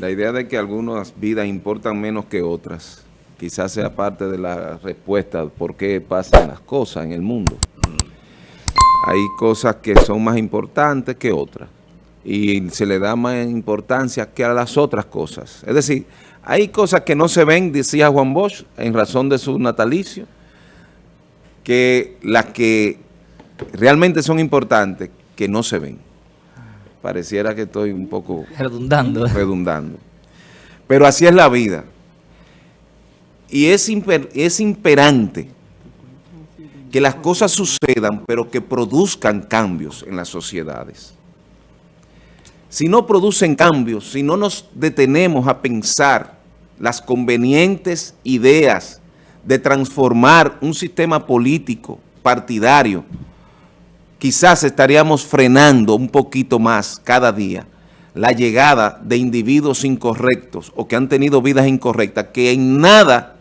La idea de que algunas vidas importan menos que otras, quizás sea parte de la respuesta por qué pasan las cosas en el mundo. Hay cosas que son más importantes que otras y se le da más importancia que a las otras cosas. Es decir, hay cosas que no se ven, decía Juan Bosch, en razón de su natalicio, que las que realmente son importantes, que no se ven. Pareciera que estoy un poco... Redundando. Redundando. Pero así es la vida. Y es, es imperante que las cosas sucedan, pero que produzcan cambios en las sociedades. Si no producen cambios, si no nos detenemos a pensar las convenientes ideas de transformar un sistema político, partidario, quizás estaríamos frenando un poquito más cada día la llegada de individuos incorrectos o que han tenido vidas incorrectas, que en nada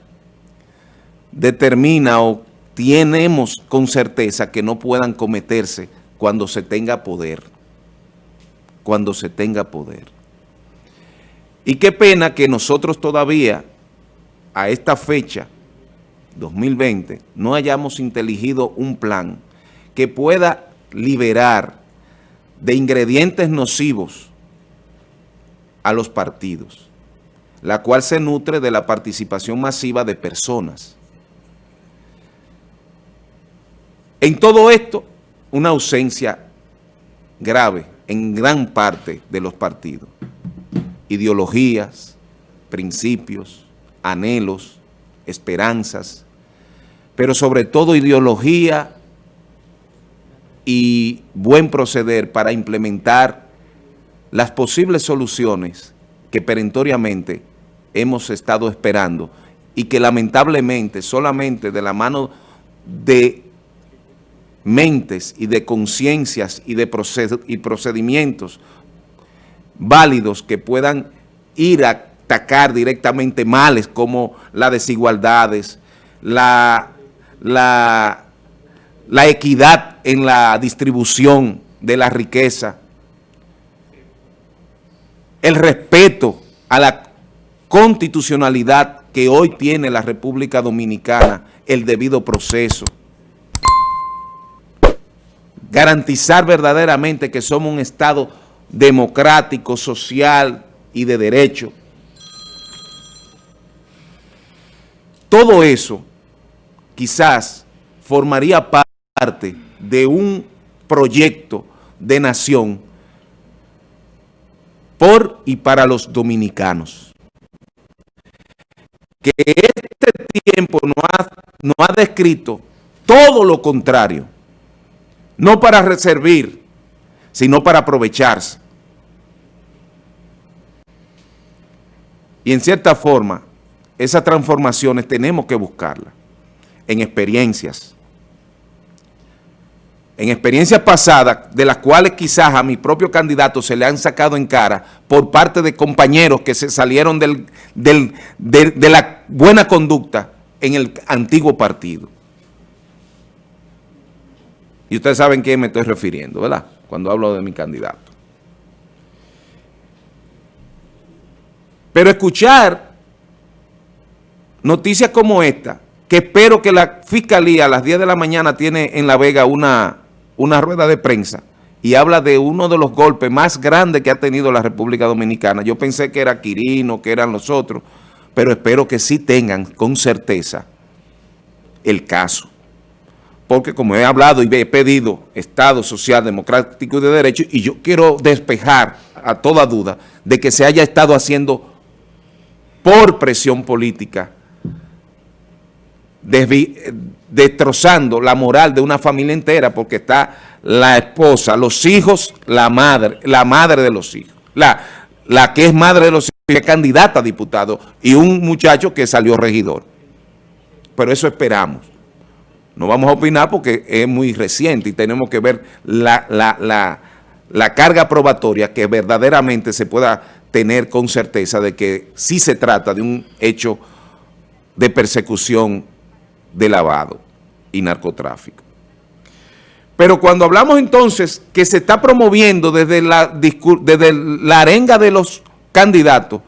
determina o tenemos con certeza que no puedan cometerse cuando se tenga poder. Cuando se tenga poder. Y qué pena que nosotros todavía, a esta fecha, 2020, no hayamos inteligido un plan que pueda liberar de ingredientes nocivos a los partidos, la cual se nutre de la participación masiva de personas. En todo esto, una ausencia grave en gran parte de los partidos. Ideologías, principios, anhelos, esperanzas, pero sobre todo ideología y buen proceder para implementar las posibles soluciones que perentoriamente hemos estado esperando y que lamentablemente solamente de la mano de mentes y de conciencias y de procedimientos válidos que puedan ir a atacar directamente males como las desigualdades, la, la, la equidad en la distribución de la riqueza, el respeto a la constitucionalidad que hoy tiene la República Dominicana, el debido proceso, garantizar verdaderamente que somos un Estado democrático, social y de derecho. Todo eso quizás formaría parte de un proyecto de nación por y para los dominicanos. Que este tiempo no ha, no ha descrito todo lo contrario no para servir, sino para aprovecharse. Y en cierta forma, esas transformaciones tenemos que buscarlas en experiencias. En experiencias pasadas, de las cuales quizás a mi propio candidato se le han sacado en cara por parte de compañeros que se salieron del, de, de la buena conducta en el antiguo partido. Y ustedes saben a quién me estoy refiriendo, ¿verdad? Cuando hablo de mi candidato. Pero escuchar noticias como esta, que espero que la Fiscalía a las 10 de la mañana tiene en La Vega una, una rueda de prensa y habla de uno de los golpes más grandes que ha tenido la República Dominicana. Yo pensé que era Quirino, que eran los otros, pero espero que sí tengan con certeza el caso porque como he hablado y he pedido Estado social, democrático y de derecho, y yo quiero despejar a toda duda de que se haya estado haciendo por presión política, destrozando la moral de una familia entera, porque está la esposa, los hijos, la madre, la madre de los hijos, la, la que es madre de los hijos, es candidata a diputado, y un muchacho que salió regidor. Pero eso esperamos. No vamos a opinar porque es muy reciente y tenemos que ver la, carga probatoria que verdaderamente se pueda tener con certeza de que sí se trata de un hecho de persecución de lavado y narcotráfico. Pero cuando hablamos entonces que se está promoviendo desde la, desde la arenga de los candidatos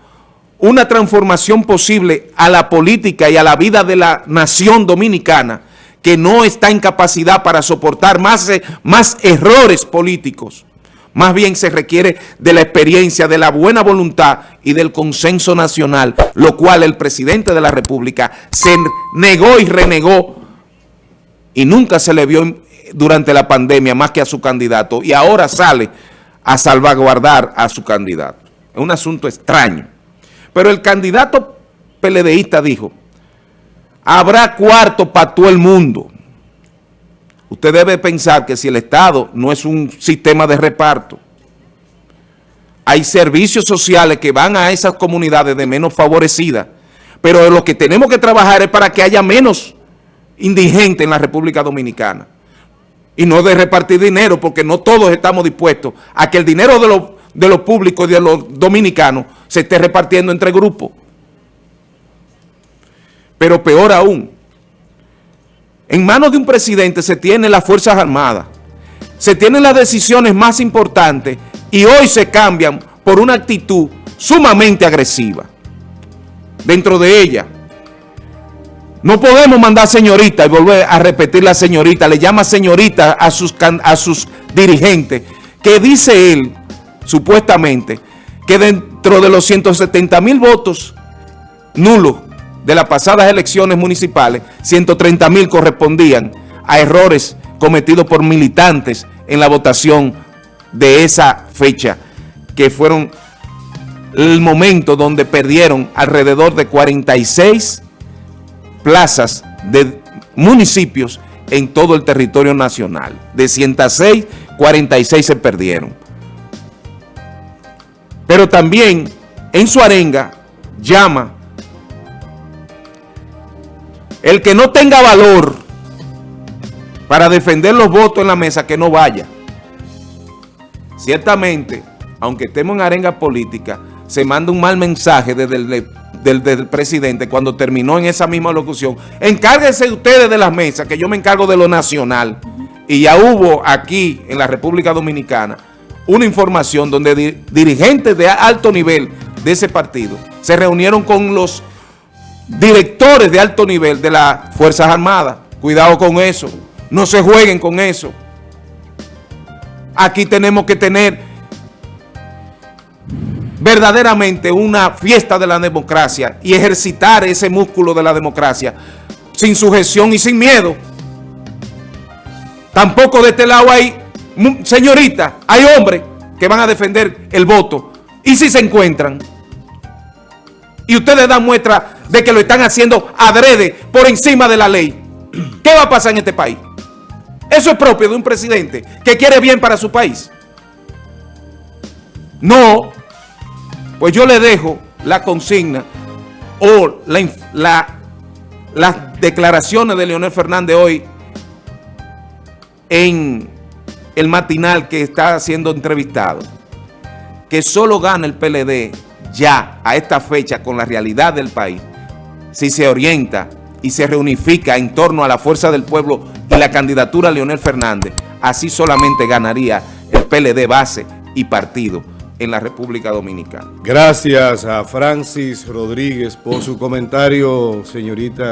una transformación posible a la política y a la vida de la nación dominicana que no está en capacidad para soportar más, eh, más errores políticos. Más bien se requiere de la experiencia, de la buena voluntad y del consenso nacional, lo cual el presidente de la República se negó y renegó y nunca se le vio durante la pandemia más que a su candidato y ahora sale a salvaguardar a su candidato. Es un asunto extraño. Pero el candidato PLDista dijo, habrá cuarto para todo el mundo. Usted debe pensar que si el Estado no es un sistema de reparto, hay servicios sociales que van a esas comunidades de menos favorecidas, pero lo que tenemos que trabajar es para que haya menos indigentes en la República Dominicana. Y no de repartir dinero, porque no todos estamos dispuestos a que el dinero de los, de los públicos y de los dominicanos se esté repartiendo entre grupos. Pero peor aún, en manos de un presidente se tienen las Fuerzas Armadas, se tienen las decisiones más importantes y hoy se cambian por una actitud sumamente agresiva. Dentro de ella, no podemos mandar señorita y volver a repetir la señorita, le llama señorita a sus, a sus dirigentes, que dice él, supuestamente, que dentro de los 170 mil votos nulos de las pasadas elecciones municipales, 130 mil correspondían a errores cometidos por militantes en la votación de esa fecha, que fueron el momento donde perdieron alrededor de 46 plazas de municipios en todo el territorio nacional. De 106, 46 se perdieron. Pero también en su arenga llama el que no tenga valor para defender los votos en la mesa, que no vaya. Ciertamente, aunque estemos en arenga política, se manda un mal mensaje desde el, del, presidente cuando terminó en esa misma locución. Encárguense ustedes de las mesas, que yo me encargo de lo nacional. Y ya hubo aquí, en la República Dominicana, una información donde dirigentes de alto nivel de ese partido se reunieron con los directores de alto nivel de las Fuerzas Armadas. Cuidado con eso. No se jueguen con eso. Aquí tenemos que tener verdaderamente una fiesta de la democracia y ejercitar ese músculo de la democracia sin sujeción y sin miedo. Tampoco de este lado hay, señorita, hay hombres que van a defender el voto. ¿Y si se encuentran? Y ustedes dan muestra de que lo están haciendo adrede por encima de la ley. ¿Qué va a pasar en este país? Eso es propio de un presidente que quiere bien para su país. No, pues yo le dejo la consigna o las declaraciones de Leonel Fernández hoy en el matinal que está siendo entrevistado, que solo gana el PLD ya a esta fecha con la realidad del país, si se orienta y se reunifica en torno a la fuerza del pueblo y la candidatura a Leonel Fernández, así solamente ganaría el PLD base y partido en la República Dominicana. Gracias a Francis Rodríguez por su comentario, señorita.